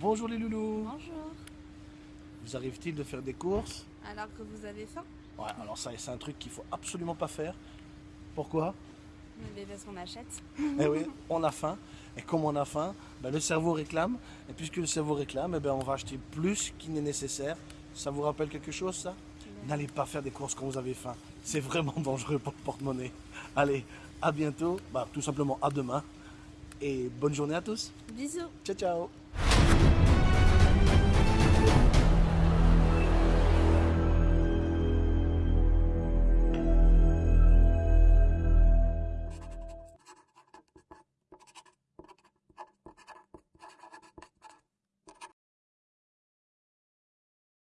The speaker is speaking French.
Bonjour les loulous. Bonjour. Vous arrive-t-il de faire des courses? Alors que vous avez faim? Ouais, alors ça, c'est un truc qu'il faut absolument pas faire. Pourquoi? Mais parce qu'on achète. Eh oui, on a faim. Et comme on a faim, ben, le cerveau réclame. Et puisque le cerveau réclame, eh ben, on va acheter plus qu'il n'est nécessaire. Ça vous rappelle quelque chose, ça? N'allez pas faire des courses quand vous avez faim. C'est vraiment dangereux pour le porte-monnaie. Allez, à bientôt. Bah, tout simplement à demain. Et bonne journée à tous. Bisous. Ciao, ciao.